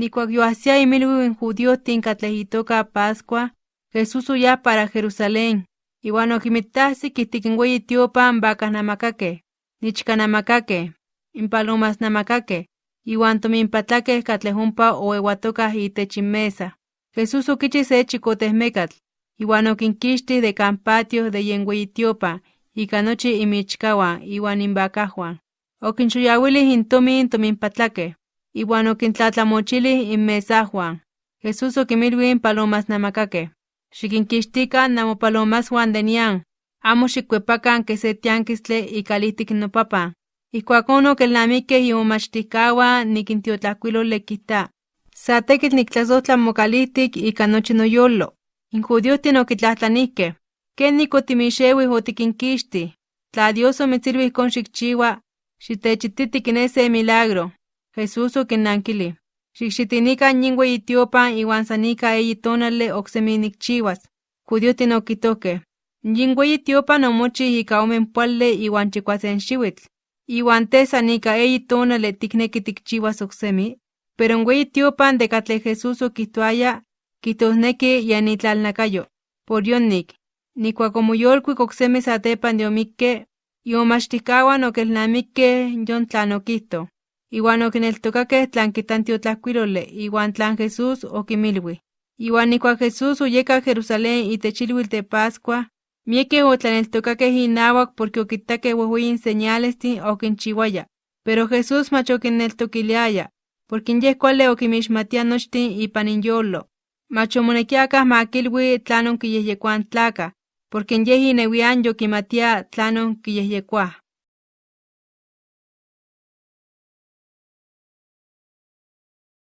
Nikuak yoahsia imilwi judío tinkatlejitoka Pascua, Jesús uya para Jerusalén. Iwan okimitahsi kihtikinweyi tiopan vacas namakake, nichkanamakake, impalomas namakake, iwan tominpatlakeh katleh ompa oewatokah itech inmesa. Jesús okichi se chikotehmekatl, iwan okinkixtih de kan patio de yen weyi tiopan, ika nochi imichkawan iwan invacajwan. Okinxoyawilih intomin tominpatlakeh, iwan okintlatlamochilih inmesajwan. Jesús okimilwih in palomas namakakeh: xikinkixtikan namopalomaswan de nian, amo xikkuepakan ke se tiankitztle ikalijtik nopapan. Ijkuakon okelnamikej imomachtijkawan nikintiotlajkuilole kijta: Sa tekitl niktlasojtla mokalijtik ika nochi noyolo. In judíojtin okitlajtlanijkej: ¿Kenik otimixewij otikinkixtij? Tla Dios omitzilwij ijkon xikchiua, xitechititi kiné se milagro. Jesús okinnankilij: ―Xikxitinikan yin weyi tiopan iwan san ika eyi tonali oksemi nikchiuas. Judíojtin okijtojkej: ―Yin weyi tiopan omochij ika omenpoali iwan chikuasen xiuitl, iwan tej san ika eyi tonali tikneki tikchiuas oksemi. Pero in weyi tiopan de katlej Jesús okijtoaya, kijtosneki yen itlalnakayo. Por yonik, nikuak omoyolkuik oksemi satepan de omikke, imomachtijkawan okelnamikkej yon tlan iwan okineltokakej tlan tiotlajkuiloli iwan tlan Jesús okinmilwij. Iwan nikuak Jesús oyeka Jerusalén itech ilhuitl de Pascua, miekej otlaneltokakej inawak porque okitakej wejweyin señalestin okinchiuaya. Pero Jesús mach okinneltokiliaya, porque yej kuali nochtin ipan inyolo. Mach omonekiaya ma kilui tlanon kiyejyekoa in tlakaj, porque yej inewian yokimatia tlanon kiyejyekoaj.